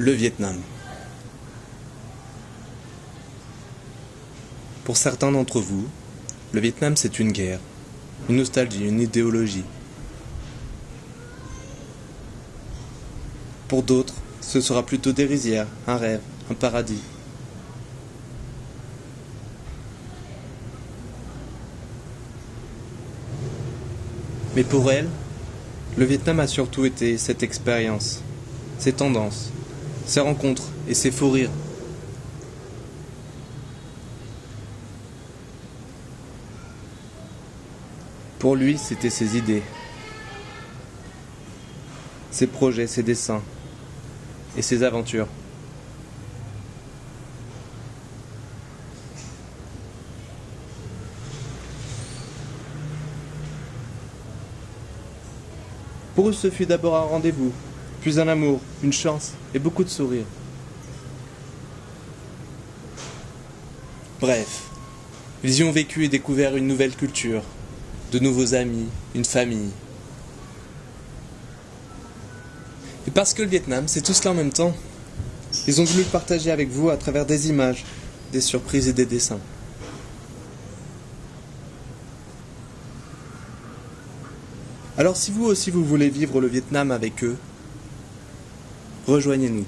le Vietnam. Pour certains d'entre vous, le Vietnam c'est une guerre, une nostalgie, une idéologie. Pour d'autres, ce sera plutôt dérisoire, un rêve, un paradis. Mais pour elle, le Vietnam a surtout été cette expérience, ces tendances, ces rencontres et ses faux rires. Pour lui, c'était ses idées, ses projets, ses dessins et ses aventures. Pour eux, ce fut d'abord un rendez-vous, puis un amour, une chance et beaucoup de sourires. Bref, ils y ont vécu et découvert une nouvelle culture, de nouveaux amis, une famille. Et parce que le Vietnam, c'est tout cela en même temps, ils ont voulu le partager avec vous à travers des images, des surprises et des dessins. Alors si vous aussi vous voulez vivre le Vietnam avec eux, rejoignez-nous.